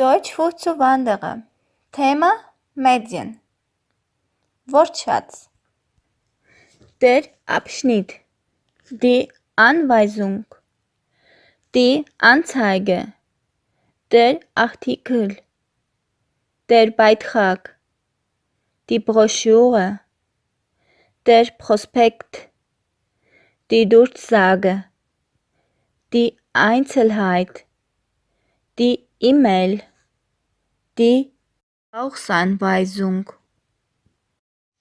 Deutsch für Zuwanderer. Thema Medien. Wortschatz. Der Abschnitt. Die Anweisung. Die Anzeige. Der Artikel. Der Beitrag. Die Broschüre. Der Prospekt. Die Durchsage. Die Einzelheit. Die E-Mail. Die Brauchsanweisung.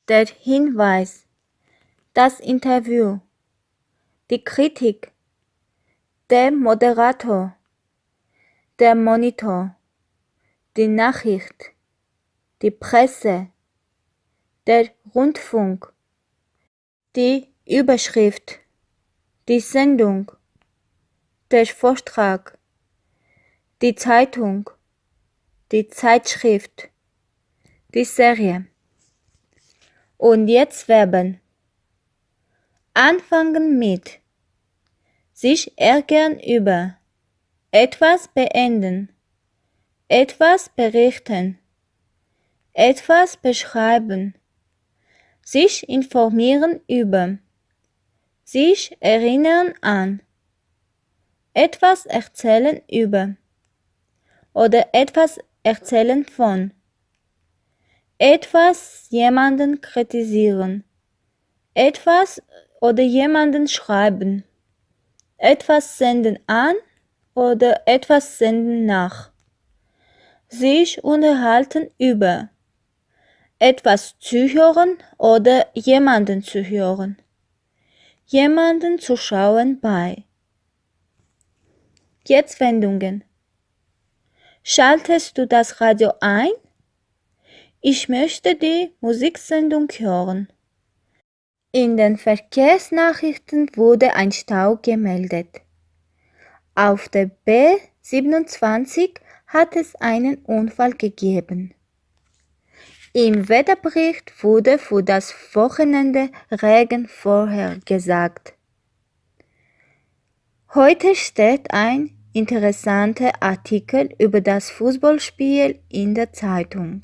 Der Hinweis. Das Interview. Die Kritik. Der Moderator. Der Monitor. Die Nachricht. Die Presse. Der Rundfunk. Die Überschrift. Die Sendung. Der Vortrag. Die Zeitung. Die Zeitschrift. Die Serie. Und jetzt Verben. Anfangen mit. Sich ärgern über. Etwas beenden. Etwas berichten. Etwas beschreiben. Sich informieren über. Sich erinnern an. Etwas erzählen über. Oder etwas erzählen von. Etwas jemanden kritisieren. Etwas oder jemanden schreiben. Etwas senden an oder etwas senden nach. Sich unterhalten über. Etwas zuhören oder jemanden zuhören. Jemanden zuschauen bei. Jetzt Wendungen. Schaltest du das Radio ein? Ich möchte die Musiksendung hören. In den Verkehrsnachrichten wurde ein Stau gemeldet. Auf der B27 hat es einen Unfall gegeben. Im Wetterbericht wurde für das Wochenende Regen vorhergesagt. Heute steht ein interessanter Artikel über das Fußballspiel in der Zeitung.